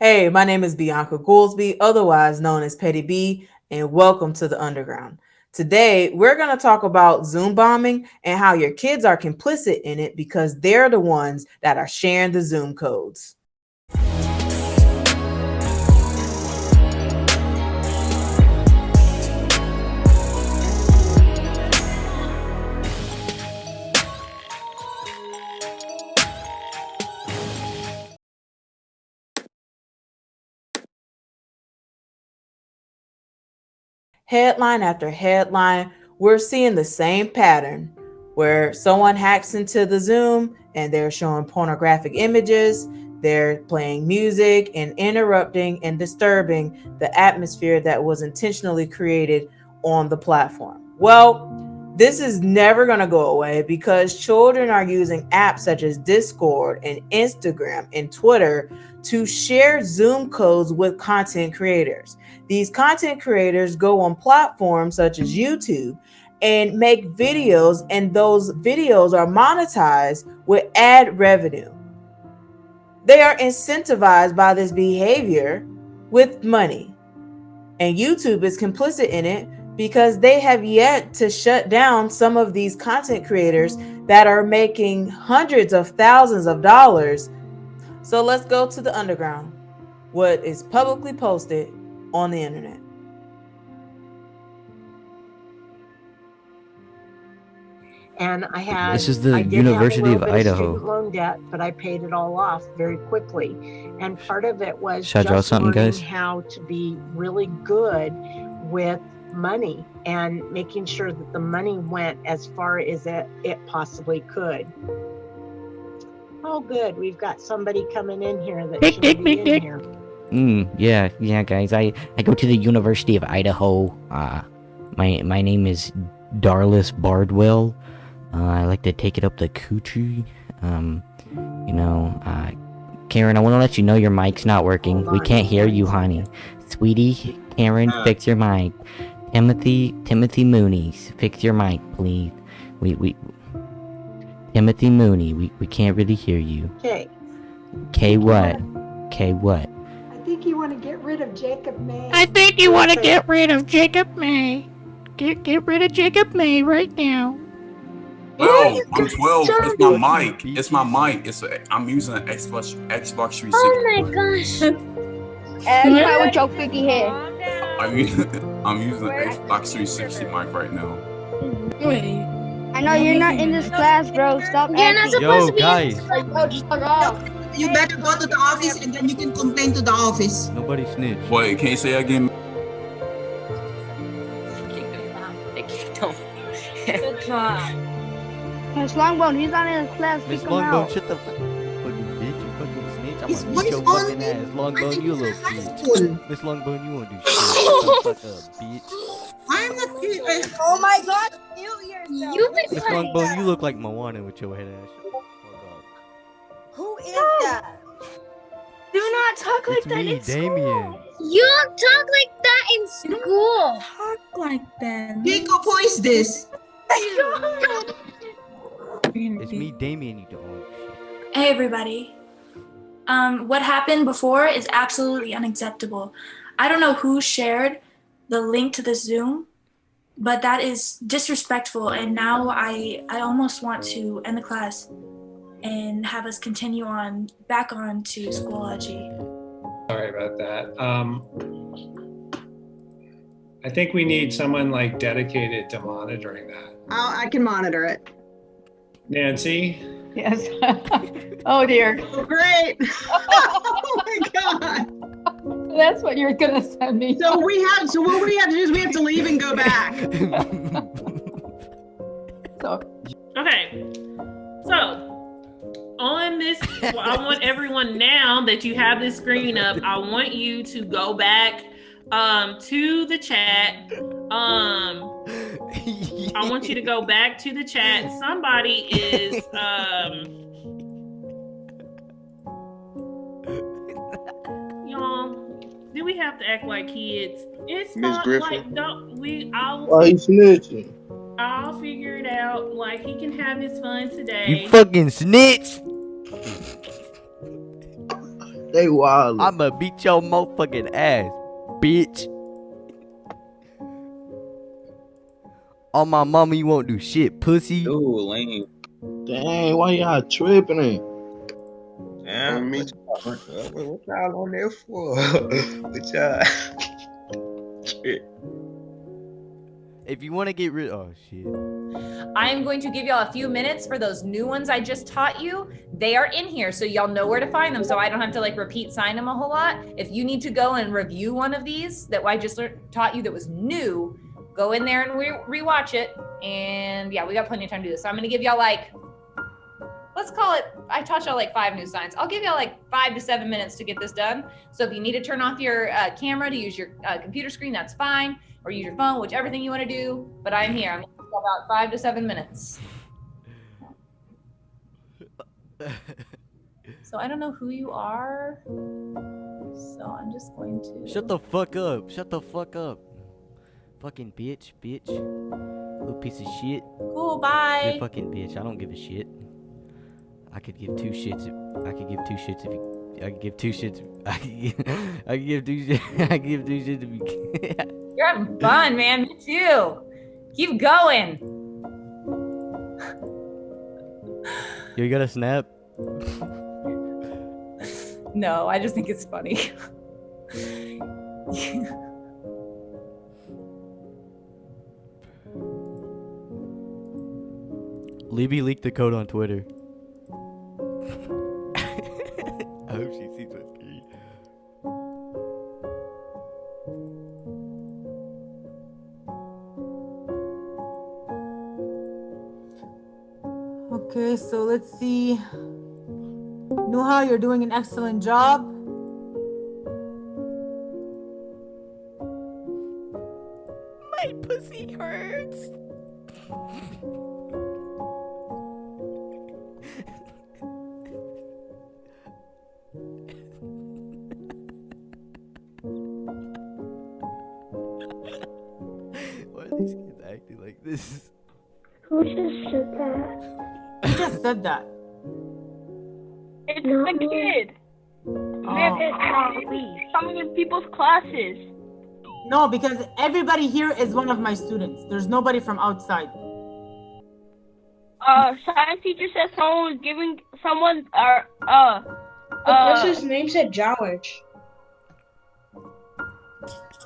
Hey, my name is Bianca Goolsby, otherwise known as Petty B, and welcome to the Underground. Today, we're going to talk about Zoom bombing and how your kids are complicit in it because they're the ones that are sharing the Zoom codes. Headline after headline, we're seeing the same pattern where someone hacks into the Zoom and they're showing pornographic images, they're playing music and interrupting and disturbing the atmosphere that was intentionally created on the platform. Well, this is never going to go away because children are using apps such as Discord and Instagram and Twitter to share Zoom codes with content creators. These content creators go on platforms such as YouTube and make videos, and those videos are monetized with ad revenue. They are incentivized by this behavior with money. And YouTube is complicit in it because they have yet to shut down some of these content creators that are making hundreds of thousands of dollars. So let's go to the underground, what is publicly posted on the internet. and I had This is the University of Idaho. student loan debt, but I paid it all off very quickly. And part of it was Should I draw just something, learning guys? how to be really good with money and making sure that the money went as far as it, it possibly could. Oh, good. We've got somebody coming in here that Dick, should dick, be dick, in dick. here. Mm, yeah, yeah, guys. I I go to the University of Idaho. Uh, my my name is Darlis Bardwell. Uh, I like to take it up the coochie. Um, you know, uh, Karen, I want to let you know your mic's not working. We can't hear you, honey. Sweetie, Karen, fix your mic. Timothy, Timothy Mooney's, fix your mic, please. We we. Timothy Mooney, we, we can't really hear you. Okay. K what? K what? I think you want to get rid of Jacob May. I think you want to get rid of Jacob May. Get get rid of Jacob May right now. Twelve. I'm twelve. It's my mic. It's my mic. It's a, I'm using an Xbox Xbox 360. Oh my gosh. And quiet with your freaky hair. I'm using I'm using an Xbox 360 mic right now. Wait. I know you're not in this class, bro. Stop You're not acting. supposed to be guys. Yo, just fuck off. You better go to the office and then you can complain to the office. Nobody snitch. Wait, can you say again? Good job. Miss Longbone, he's not in his class. Miss Kick him out. Longbow, shut the fuck fucking bitch. You fucking snitch. I'm His gonna voice beat your on fucking me. ass. Longbone, you little bitch. Miss Longbone, you won't do shit. Shut the fuck up, bitch. I'm not. I, Oh my god, mute yourself. You've been Miss Longbone, you look like Moana with your head ass. Shut the fuck up. Who is that? Do not talk like It's that me, in Damien. school. You don't talk like that in school. talk like that. Jacob, who is this? It's me, Damien. You don't. Hey everybody. Um, what happened before is absolutely unacceptable. I don't know who shared the link to the Zoom, but that is disrespectful and now I I almost want to end the class and have us continue on back on to Schoology. Sorry about that. Um, I think we need someone like dedicated to monitoring that. i I can monitor it. Nancy, Yes. oh dear. Oh, great. oh my god. That's what you're gonna send me. So we have. So what we have to do is we have to leave and go back. So Okay. So, on this, well, I want everyone now that you have this screen up, I want you to go back um, to the chat. Um, I want you to go back to the chat. Somebody is um y'all. Do we have to act like kids? It's Miss not Griffin? like don't we I'll Why you snitching? I'll figure it out. Like he can have his fun today. You fucking snitch. That They wild. I'ma beat your motherfucking ass, bitch. On my mama, you won't do shit, pussy. Ooh, lame. Dang, why y'all tripping it? Damn, me. What, what, what y'all on there for? what y'all? Shit. If you want to get rid, oh shit. I am going to give y'all a few minutes for those new ones I just taught you. They are in here, so y'all know where to find them. So I don't have to like repeat sign them a whole lot. If you need to go and review one of these that I just taught you that was new, go in there and re- rewatch it. And yeah, we got plenty of time to do this. So I'm gonna give y'all like, let's call it. I taught y'all like five new signs. I'll give y'all like five to seven minutes to get this done. So if you need to turn off your uh, camera to use your uh, computer screen, that's fine, or use your phone, whichever thing you want to do. But I'm here. I'm about five to seven minutes. So I don't know who you are. So I'm just going to. Shut the fuck up. Shut the fuck up. Fucking bitch, bitch. Little piece of shit. Cool, bye. You're a fucking bitch. I don't give a shit. I could give two shits if I could give two shits if you I could give two shits if, I could give, I could give two shits I could give two shits if you You're having fun, man. Me too. Keep going. Yo, you got a snap? No, I just think it's funny. Libby leaked the code on Twitter. I hope she sees my screen. Okay, so let's see. Nuha, you're doing an excellent job. Why are these kids acting like this? Who just said that? Who just said that? It's the kid. Oh. Coming in people's classes. No, because everybody here is one of my students. There's nobody from outside. Uh, science teacher said someone was giving someone uh uh. The uh, person's name said Jowich.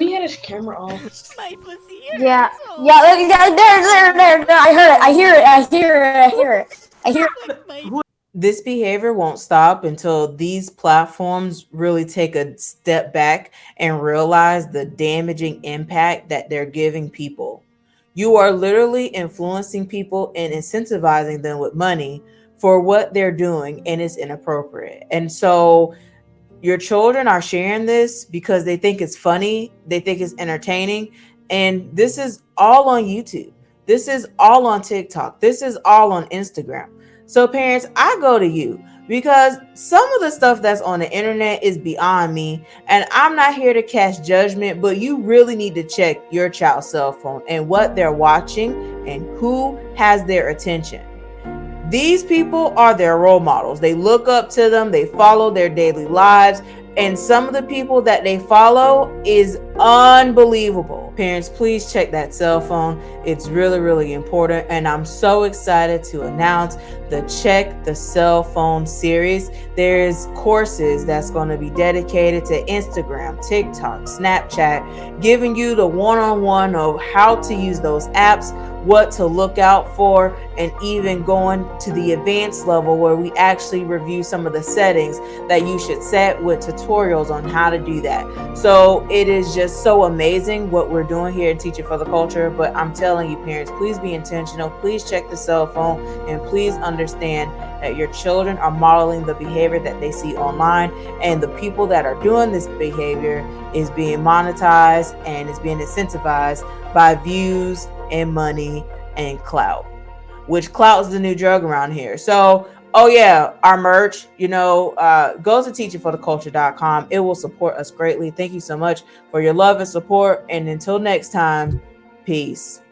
He had his camera off. My pussy Yeah, yeah, there, there, there, there, there. I heard it. I hear it. I hear it. I hear it. I hear it. This behavior won't stop until these platforms really take a step back and realize the damaging impact that they're giving people. You are literally influencing people and incentivizing them with money for what they're doing, and it's inappropriate. And so, your children are sharing this because they think it's funny, they think it's entertaining, and this is all on YouTube. This is all on TikTok. This is all on Instagram. So, parents, I go to you because some of the stuff that's on the internet is beyond me, and I'm not here to cast judgment, but you really need to check your child's cell phone and what they're watching and who has their attention. These people are their role models. They look up to them, they follow their daily lives, and some of the people that they follow is unbelievable. Parents, please check that cell phone. It's really, really important. And I'm so excited to announce the Check the Cell Phone series. There's courses that's going to be dedicated to Instagram, TikTok, Snapchat, giving you the one on one of how to use those apps, what to look out for, and even going to the advanced level where we actually review some of the settings that you should set with tutorials on how to do that. So it is just so amazing what we're doing here in Teaching for the Culture. But I'm telling you, parents, please be intentional. Please check the cell phone and please understand that your children are modeling the behavior that they see online. And the people that are doing this behavior is being monetized and is being incentivized by views and money and clout, which clout is the new drug around here. So, oh yeah, our merch, you know, uh, go to teachingfortheculture.com. It will support us greatly. Thank you so much for your love and support. And until next time, peace.